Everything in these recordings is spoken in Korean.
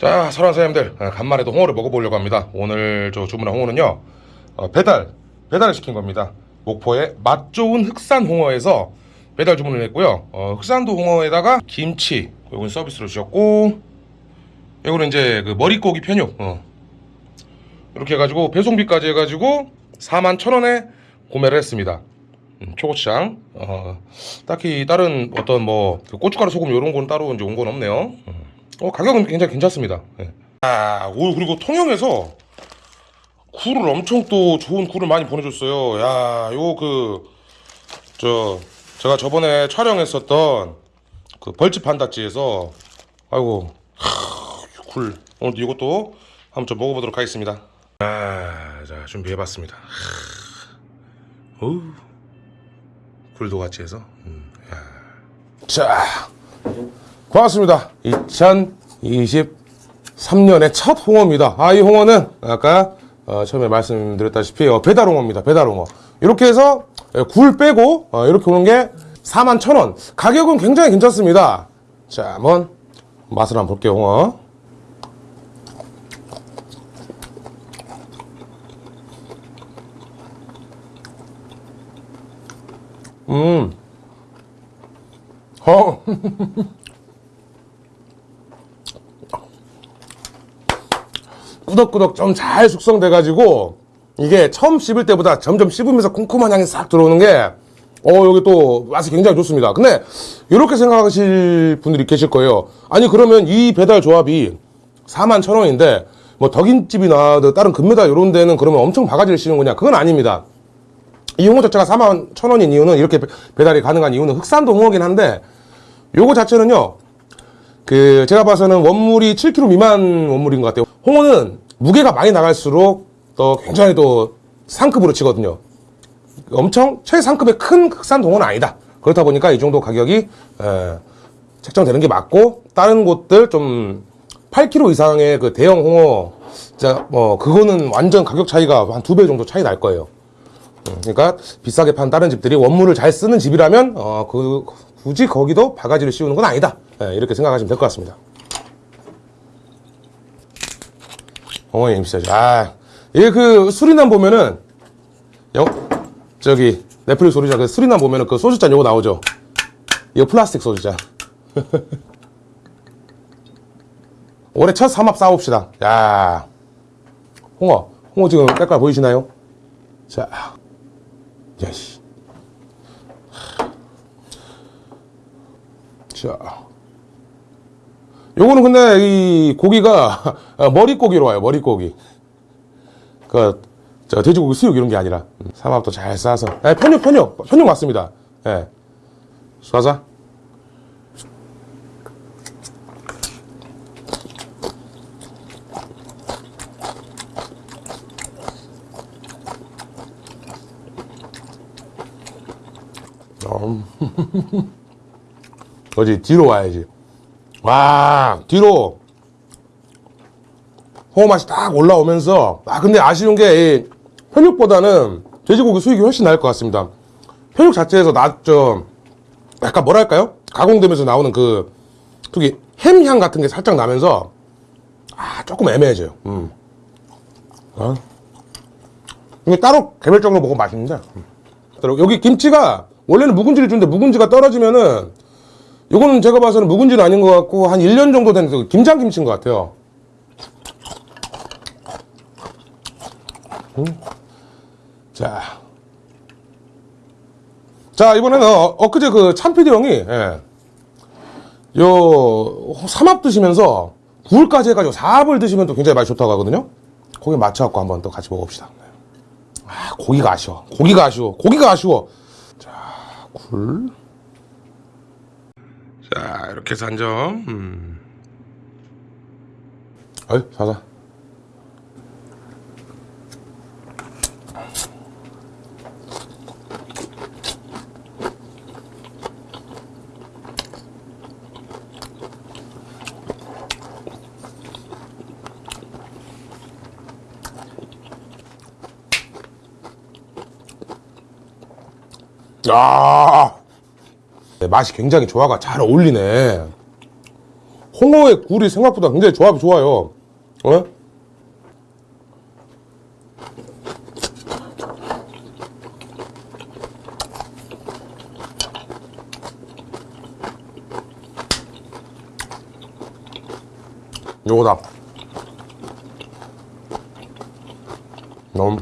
자, 사장님들, 아, 간만에 또 홍어를 먹어보려고 합니다. 오늘 저 주문한 홍어는요, 어, 배달, 배달을 시킨 겁니다. 목포의 맛 좋은 흑산 홍어에서 배달 주문을 했고요. 어, 흑산도 홍어에다가 김치, 이건 서비스로 주셨고, 이거는 이제 그 머릿고기 편육, 어. 이렇게 해가지고 배송비까지 해가지고 4만 천 원에 구매를 했습니다. 음, 초고추장, 어, 딱히 다른 어떤 뭐그 고춧가루 소금 이런 건 따로 이제 온 건 없네요. 음. 어, 가격은 굉장히 괜찮습니다. 예. 아, 오, 그리고 통영에서 굴을 엄청 또 좋은 굴을 많이 보내줬어요. 야, 요 그, 저, 제가 저번에 촬영했었던 그 벌집 한다찌에서, 아이고, 하, 굴. 오늘 이것도 한번 좀 먹어보도록 하겠습니다. 아, 자, 준비해봤습니다. 하, 어우, 굴도 같이 해서. 음, 야. 자, 고맙습니다. 2023년의 첫 홍어입니다. 아, 이 홍어는 아까 어, 처음에 말씀드렸다시피 어, 배달 홍어입니다. 배달 홍어. 이렇게 해서 예, 굴 빼고 어, 이렇게 오는 게 4만 천 원. 가격은 굉장히 괜찮습니다. 자, 한번 맛을 한번 볼게요, 홍어. 음. 어. 꾸덕꾸덕 좀 잘 숙성돼가지고 이게 처음 씹을 때보다 점점 씹으면서 쿰쿰한 향이 싹 들어오는 게 어, 여기 또 맛이 굉장히 좋습니다. 근데 이렇게 생각하실 분들이 계실 거예요. 아니 그러면 이 배달 조합이 4만 천 원인데 뭐 덕인집이나 다른 금메달 이런 데는 그러면 엄청 바가지를 씌는 거냐? 그건 아닙니다. 이 홍어 자체가 4만 천 원인 이유는 이렇게 배- 배달이 가능한 이유는 흑산도 홍어긴 한데 요거 자체는요 그 제가 봐서는 원물이 7kg 미만 원물인 것 같아요. 홍어는 무게가 많이 나갈수록 또 굉장히 또 상급으로 치거든요. 엄청 최상급의 큰 흑산 동어는 아니다. 그렇다 보니까 이 정도 가격이 에, 책정되는 게 맞고 다른 곳들 좀 8kg 이상의 그 대형 홍어 진짜 뭐 그거는 완전 가격 차이가 한 두 배 정도 차이 날 거예요. 음, 그러니까 비싸게 판 다른 집들이 원물을 잘 쓰는 집이라면 어, 그 굳이 거기도 바가지를 씌우는 건 아니다. 예, 이렇게 생각하시면 될 것 같습니다. 어머니 임시죠. 아, 이게 그 수리남 보면은 영 저기 넷플릭스 소리자 그 수리남 보면은 그 소주잔 요거 나오죠. 이거 플라스틱 소주잔. 올해 첫 삼합 싸웁시다. 야, 홍어, 홍어 지금 색깔 보이시나요? 자, 야씨. 자. 요거는 근데 이 고기가 어, 머릿고기로 와요, 머릿고기. 그, 저 돼지고기 수육 이런 게 아니라. 음, 삼합도 잘 싸서. 예, 편육, 편육. 편육 맞습니다. 예. 쏴자. 어디 뒤로 와야지. 와 뒤로 홍어 맛이 딱 올라오면서 아 근데 아쉬운 게이 편육보다는 돼지고기 수육이 훨씬 나을 것 같습니다. 편육 자체에서 나좀 약간 뭐랄까요? 가공되면서 나오는 그 특히 햄향 같은 게 살짝 나면서 아 조금 애매해져요. 음. 어? 이게 따로 개별적으로 먹으면 맛있는데. 음. 여기 김치가 원래는 묵은지를 주는데 묵은지가 떨어지면은 요거는 제가 봐서는 묵은지는 아닌 것 같고 한 1년 정도 된그 김장김치인 것 같아요 음. 자. 자 이번에는 어, 엊그제 그 참피디 형이 예. 요 삼합 드시면서 굴까지 해가지고 사합을 드시면 또 굉장히 맛이 좋다고 하거든요 거기 맞춰갖고 한번 또 같이 먹어봅시다 아, 고기가 아쉬워. 고기가 아쉬워. 고기가 아쉬워. 자, 굴. 자, 이렇게 해서 한 점. 음. 어이, 사자. 야, 네, 맛이 굉장히 조화가 잘 어울리네. 홍어의 굴이 생각보다 굉장히 조합이 좋아요. 어? 요거다. 너무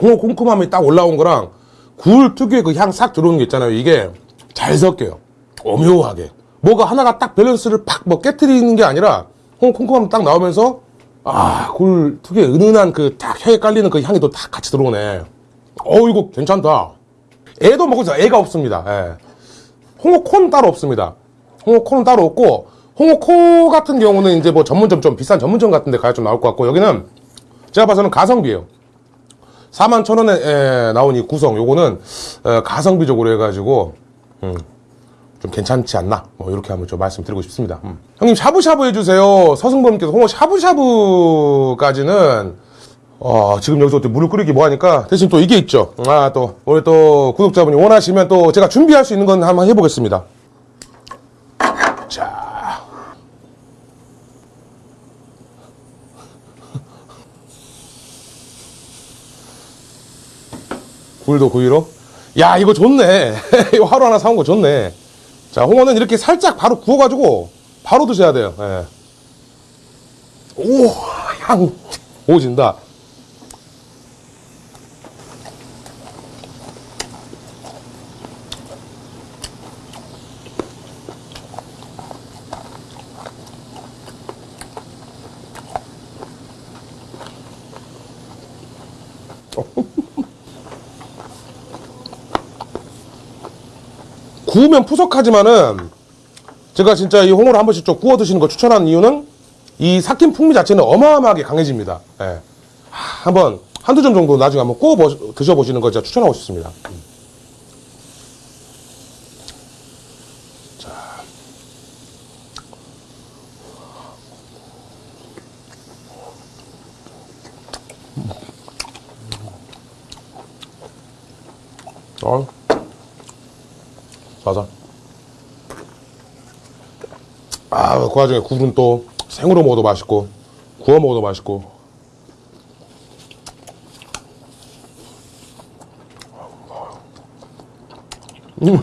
홍어 쿰쿰함이 딱 올라온 거랑 굴 특유의 그 향 싹 들어오는 게 있잖아요. 이게 잘 섞여요. 오묘하게. 뭐가 하나가 딱 밸런스를 팍 뭐 깨뜨리는 게 아니라 쿰쿰함 딱 나오면서 아, 굴 특유의 은은한 그 딱 혀에 깔리는 그 향이 또 딱 같이 들어오네. 어, 이거 괜찮다. 애도 먹고 있어. 애가 없습니다. 예. 홍어 코는 따로 없습니다. 홍어 코는 따로 없고 홍어 코 같은 경우는 이제 뭐 전문점 좀 비싼 전문점 같은 데 가야 좀 나올 것 같고 여기는 제가 봐서는 가성비예요. 4만 천 원에 나온 이 구성 요거는 어, 가성비적으로 해가지고 음, 좀 괜찮지 않나 뭐 이렇게 한번 좀 말씀드리고 싶습니다. 음. 형님 샤브샤브 해주세요. 서승범님께서 홍어 샤브샤브까지는 어, 지금 여기서 또 물을 끓이기 뭐하니까 대신 또 이게 있죠. 아 또 우리 또 구독자분이 원하시면 또 제가 준비할 수 있는 건 한번 해보겠습니다. 자. 굴도 구이로. 야, 이거 좋네. 이거 하루 하나 사온 거 좋네. 자, 홍어는 이렇게 살짝 바로 구워가지고 바로 드셔야 돼요. 예. 오, 향 오진다. 구우면 푸석하지만은 제가 진짜 이 홍어를 한 번씩 좀 구워 드시는 거 추천하는 이유는 이 삭힌 풍미 자체는 어마어마하게 강해집니다. 예. 하, 한번 한두 점 정도 나중에 한번 구워 보- 드셔보시는 거 제가 추천하고 싶습니다. 음. 자. 어. 맞아. 아, 그 와중에 굴은 또 생으로 먹어도 맛있고, 구워 먹어도 맛있고. 음.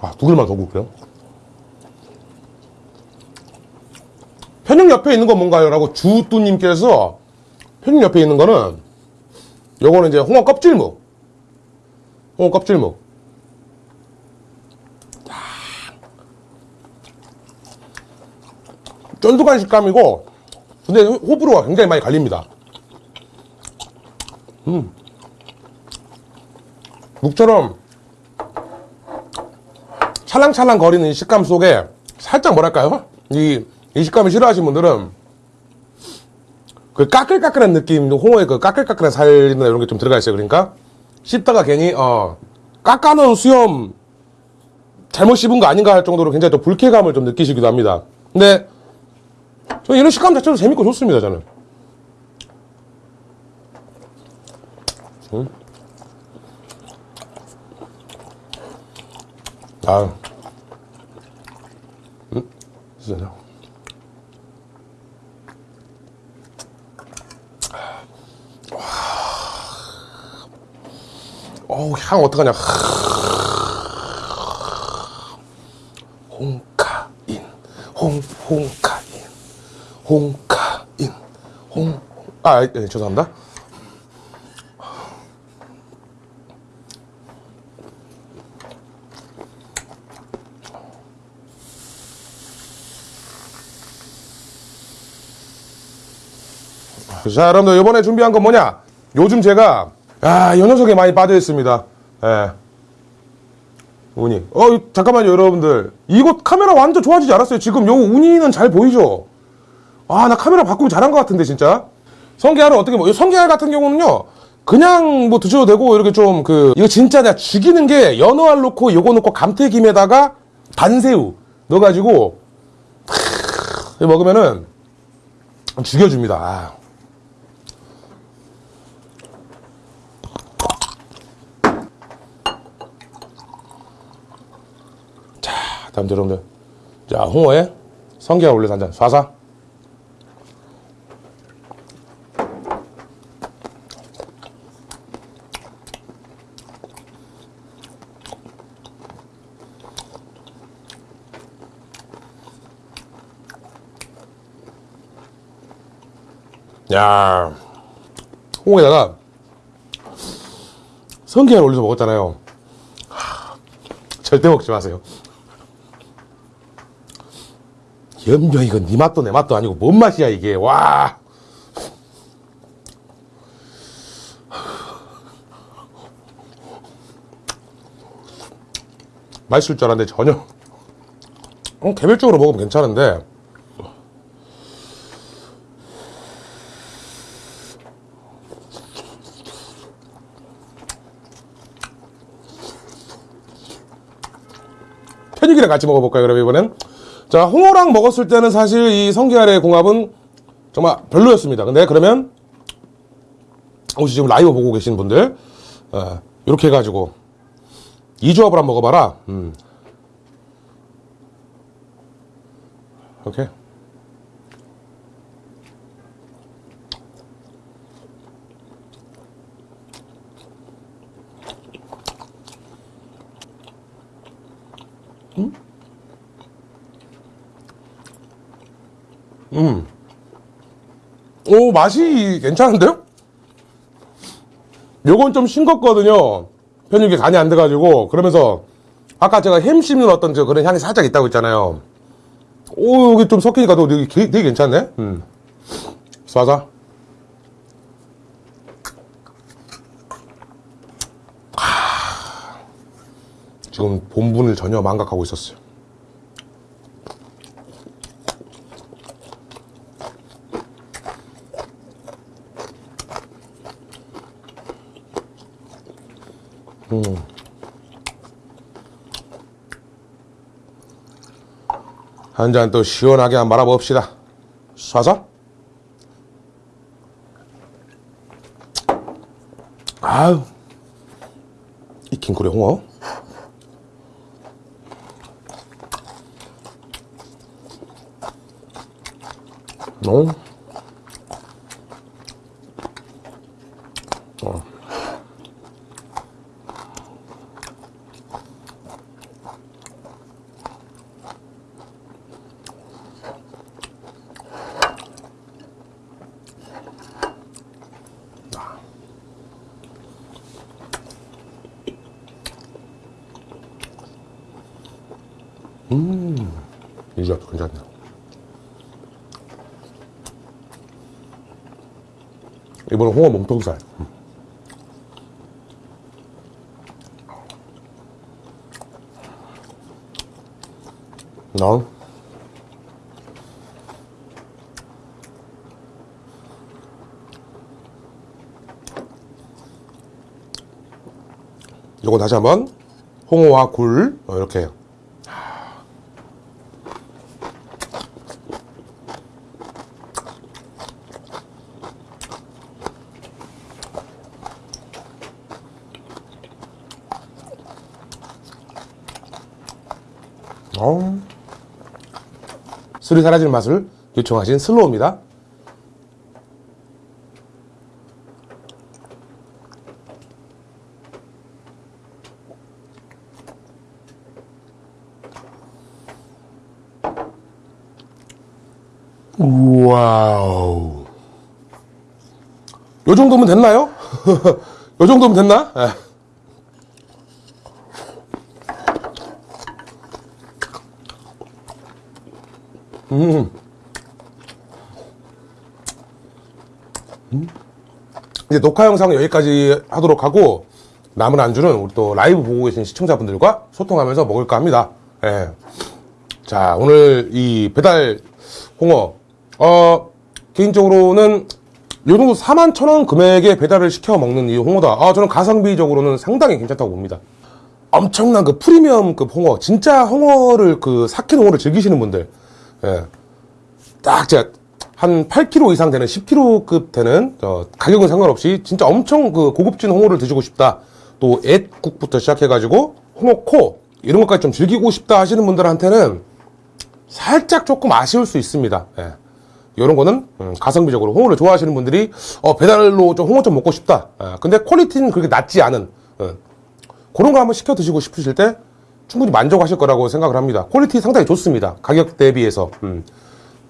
아, 두 글만 더 굽게요. 편육 옆에 있는 건 뭔가요? 라고 주뚜님께서 편육 옆에 있는 거는 요거는 이제 홍어 껍질묵. 홍어 껍질묵. 쫀득한 식감이고, 근데 호불호가 굉장히 많이 갈립니다. 음. 묵처럼 찰랑찰랑 거리는 이 식감 속에 살짝 뭐랄까요? 이, 이 식감을 싫어하시는 분들은 그 까끌까끌한 느낌, 홍어의 그 까끌까끌한 살이나 이런 게 좀 들어가 있어요. 그러니까 씹다가 괜히 어 깎아놓은 수염 잘못 씹은 거 아닌가 할 정도로 굉장히 또 불쾌감을 좀 느끼시기도 합니다. 근데 저 이런 식감 자체도 재밌고 좋습니다. 저는. 음. 아, 음, 진짜 어우, 향 어떡하냐. 홍카인, 홍, 홍카인, 홍카인, 홍, 아, 예, 죄송합니다. 자, 여러분들 이번에 준비한 건 뭐냐? 요즘 제가 아, 요 녀석에 많이 빠져 있습니다. 예. 우니. 어, 잠깐만요, 여러분들. 이거 카메라 완전 좋아지지 않았어요? 지금 요 우니는 잘 보이죠? 아, 나 카메라 바꾸면 잘한 것 같은데, 진짜. 성게알은 어떻게 뭐, 이 성게알 같은 경우는요, 그냥 뭐 드셔도 되고, 이렇게 좀 그, 이거 진짜 내가 죽이는 게 연어알 넣고, 요거 넣고, 감태김에다가 반새우 넣어가지고, 탁, 먹으면은, 죽여줍니다. 아. 자, 여러분들. 자, 홍어에 성게알 올려서 한 잔. 쏴사. 야, 홍어에다가 성게알 올려서 먹었잖아요. 하, 절대 먹지 마세요. 연병 이건 네 맛도 내 맛도 아니고 뭔 맛이야 이게 와. 맛있을 줄 알았는데 전혀. 어, 개별적으로 먹으면 괜찮은데 편육이랑 같이 먹어볼까요, 그럼 이번엔? 자, 홍어랑 먹었을 때는 사실 이 성게알의 궁합은 정말 별로였습니다. 근데 그러면, 혹시 지금 라이브 보고 계신 분들, 어, 이렇게 해가지고, 이 조합을 한번 먹어봐라. 음. 오케 이. 오, 맛이 괜찮은데요? 요건 좀 싱겁거든요. 편육이 간이 안 돼가지고. 그러면서, 아까 제가 햄 씹는 어떤 저 그런 향이 살짝 있다고 했잖아요. 오, 여기 좀 섞이니까 또 되게, 되게 괜찮네? 음. 하, 지금 본분을 전혀 망각하고 있었어요. 한 잔 또 시원하게 한번 말아봅시다. 쏴서. 아유. 이 긴구리 홍어. 어. 어. 이 조합도 괜찮네. 이번엔 홍어 몸통살. 음. 나 요거 다시 한번 홍어와 굴 어, 이렇게 어. 술이 사라지는 맛을 요청하신 슬로우입니다. 와우. 요 정도면 됐나요? 요 정도면 됐나? 예. 이제 녹화 영상은 여기까지 하도록 하고 남은 안주는 우리 또 라이브 보고 계신 시청자분들과 소통하면서 먹을까 합니다. 예. 자 오늘 이 배달 홍어 어 개인적으로는 요 정도 4만 천원 금액에 배달을 시켜 먹는 이 홍어다. 아 저는 가성비적으로는 상당히 괜찮다고 봅니다. 엄청난 그 프리미엄급 홍어 진짜 홍어를 그 삭힌 홍어를 즐기시는 분들 예. 딱 제가 한 8kg 이상 되는 10kg급 되는 어, 가격은 상관없이 진짜 엄청 그 고급진 홍어를 드시고 싶다. 또 애국부터 시작해가지고 홍어코 이런 것까지 좀 즐기고 싶다 하시는 분들한테는 살짝 조금 아쉬울 수 있습니다. 예. 이런 거는 음, 가성비적으로 홍어를 좋아하시는 분들이 어, 배달로 좀 홍어 좀 먹고 싶다. 예. 근데 퀄리티는 그렇게 낮지 않은 예. 그런 거 한번 시켜 드시고 싶으실 때 충분히 만족하실 거라고 생각을 합니다. 퀄리티 상당히 좋습니다. 가격 대비해서. 음.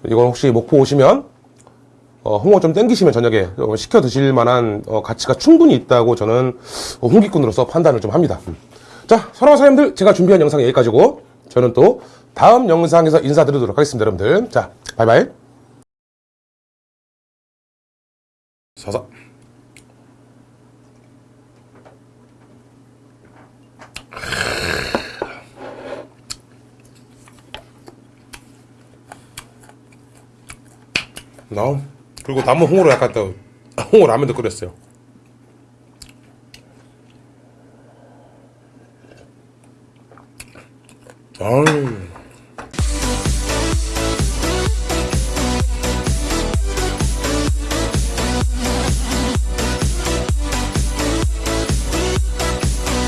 이건 혹시 목포 오시면 어, 홍어 좀 땡기시면 저녁에 어, 시켜 드실 만한 어, 가치가 충분히 있다고 저는 어, 홍기꾼으로서 판단을 좀 합니다. 음. 자, 사랑하는 사장님들 제가 준비한 영상 여기까지고 저는 또 다음 영상에서 인사드리도록 하겠습니다, 여러분들. 자, 바이바이. 사사. 나 그리고 남은 홍어로 약간 또 홍어 라면도 끓였어요.